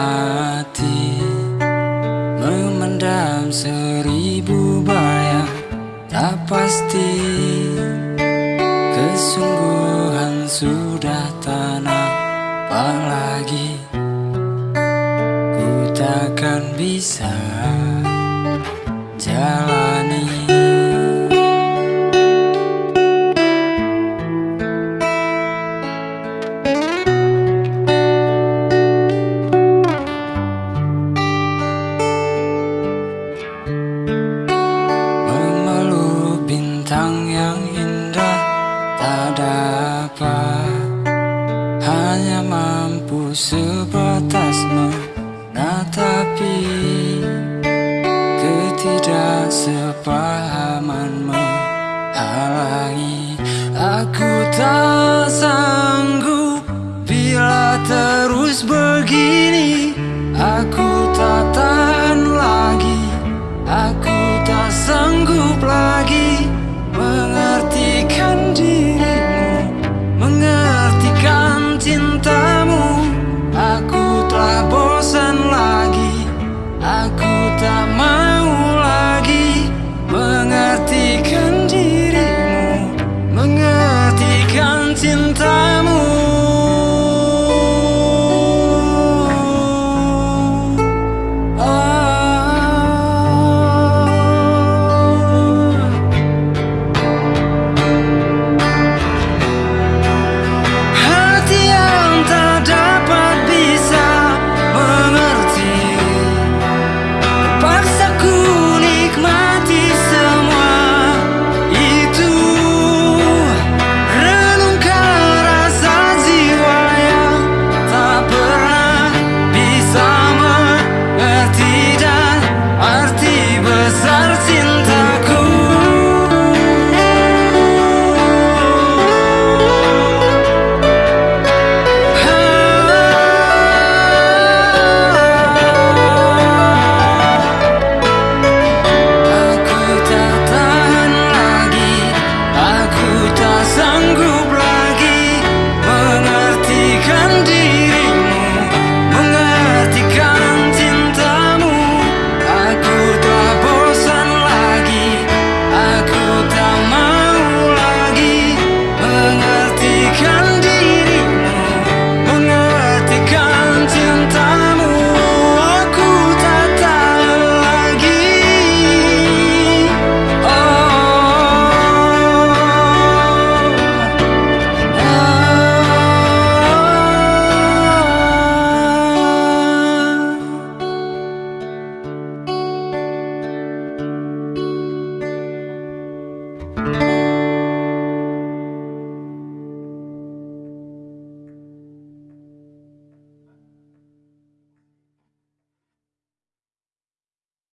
mati Memendam seribu bayang Tak pasti Kesungguhan sudah tanah Apalagi Ku takkan bisa Jalan. Bintang yang indah Tak dapat. Hanya mampu sebatas menatapi Ketidaksepahaman menghalangi Aku tak sanggup bila terus begini